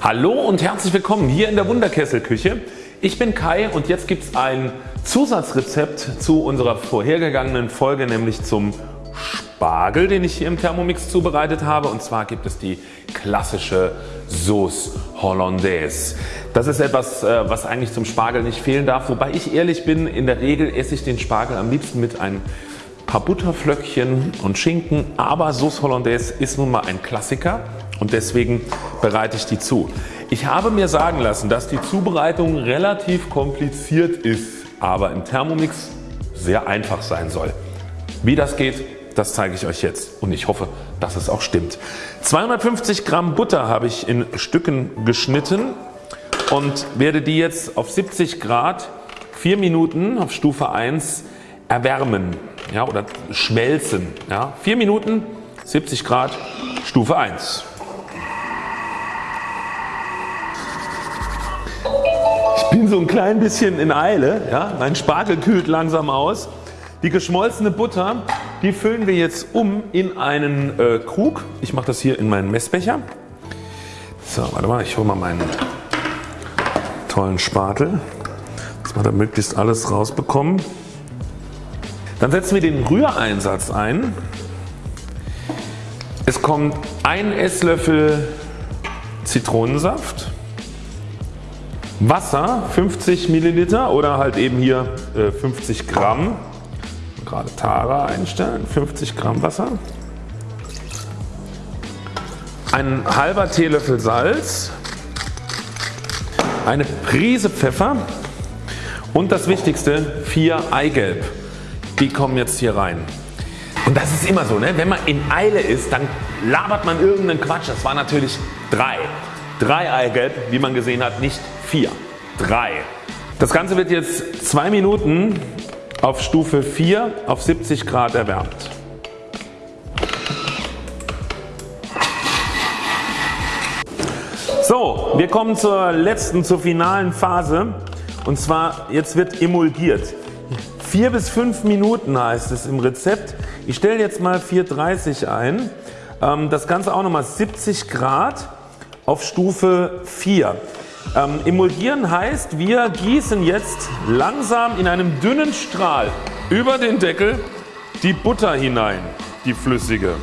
Hallo und herzlich willkommen hier in der Wunderkesselküche. Ich bin Kai und jetzt gibt es ein Zusatzrezept zu unserer vorhergegangenen Folge nämlich zum Spargel den ich hier im Thermomix zubereitet habe und zwar gibt es die klassische Sauce Hollandaise. Das ist etwas äh, was eigentlich zum Spargel nicht fehlen darf wobei ich ehrlich bin in der Regel esse ich den Spargel am liebsten mit ein paar Butterflöckchen und Schinken aber Sauce Hollandaise ist nun mal ein Klassiker und deswegen bereite ich die zu. Ich habe mir sagen lassen dass die Zubereitung relativ kompliziert ist, aber im Thermomix sehr einfach sein soll. Wie das geht das zeige ich euch jetzt und ich hoffe dass es auch stimmt. 250 Gramm Butter habe ich in Stücken geschnitten und werde die jetzt auf 70 Grad 4 Minuten auf Stufe 1 erwärmen ja, oder schmelzen. Ja. 4 Minuten 70 Grad Stufe 1. bin so ein klein bisschen in Eile. Ja. Mein Spargel kühlt langsam aus. Die geschmolzene Butter die füllen wir jetzt um in einen äh, Krug. Ich mache das hier in meinen Messbecher. So, warte mal, ich hole mal meinen tollen Spatel, dass wir da möglichst alles rausbekommen. Dann setzen wir den Rühreinsatz ein. Es kommt ein Esslöffel Zitronensaft, Wasser 50 Milliliter oder halt eben hier äh, 50 Gramm gerade Tara einstellen, 50 Gramm Wasser, ein halber Teelöffel Salz, eine Prise Pfeffer und das wichtigste 4 Eigelb. Die kommen jetzt hier rein. Und das ist immer so, ne? wenn man in Eile ist, dann labert man irgendeinen Quatsch. Das war natürlich 3. 3 Eigelb, wie man gesehen hat, nicht 4. 3. Das Ganze wird jetzt 2 Minuten auf Stufe 4 auf 70 Grad erwärmt. So, wir kommen zur letzten, zur finalen Phase und zwar jetzt wird emulgiert. 4 bis 5 Minuten heißt es im Rezept. Ich stelle jetzt mal 4,30 ein. Ähm, das Ganze auch nochmal 70 Grad auf Stufe 4. Ähm, emulgieren heißt wir gießen jetzt langsam in einem dünnen Strahl über den Deckel die Butter hinein, die flüssige.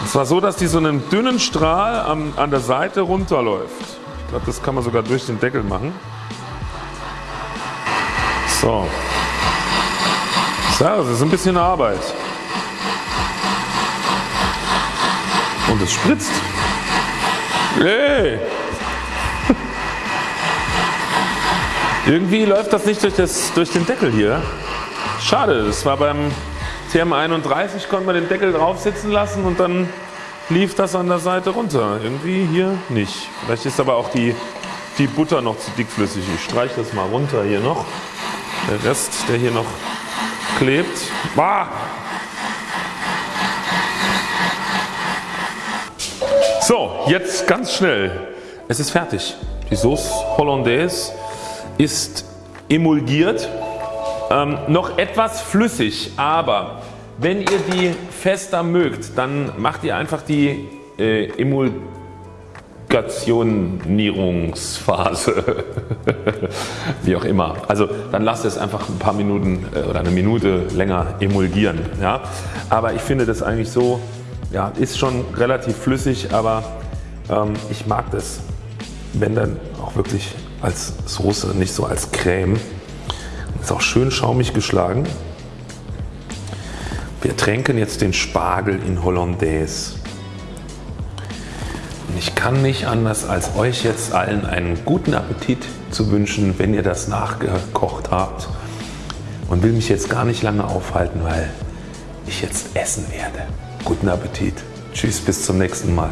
Und zwar so dass die so einen dünnen Strahl an, an der Seite runterläuft. Ich glaube das kann man sogar durch den Deckel machen. So. So, das ist ein bisschen Arbeit. Und es spritzt. Hey. Irgendwie läuft das nicht durch, das, durch den Deckel hier. Schade, das war beim TM31 konnte man den Deckel drauf sitzen lassen und dann lief das an der Seite runter. Irgendwie hier nicht. Vielleicht ist aber auch die, die Butter noch zu dickflüssig. Ich streiche das mal runter hier noch. Der Rest der hier noch klebt. Bah! So jetzt ganz schnell. Es ist fertig. Die Sauce Hollandaise ist emulgiert, ähm, noch etwas flüssig, aber wenn ihr die fester mögt, dann macht ihr einfach die äh, Emulgationierungsphase, wie auch immer. Also dann lasst es einfach ein paar Minuten äh, oder eine Minute länger emulgieren. Ja? Aber ich finde das eigentlich so, ja, ist schon relativ flüssig, aber ähm, ich mag das, wenn dann auch wirklich als Soße, nicht so als Creme. Ist auch schön schaumig geschlagen. Wir tränken jetzt den Spargel in Hollandaise. Und ich kann nicht anders als euch jetzt allen einen guten Appetit zu wünschen, wenn ihr das nachgekocht habt. Und will mich jetzt gar nicht lange aufhalten, weil ich jetzt essen werde. Guten Appetit. Tschüss, bis zum nächsten Mal.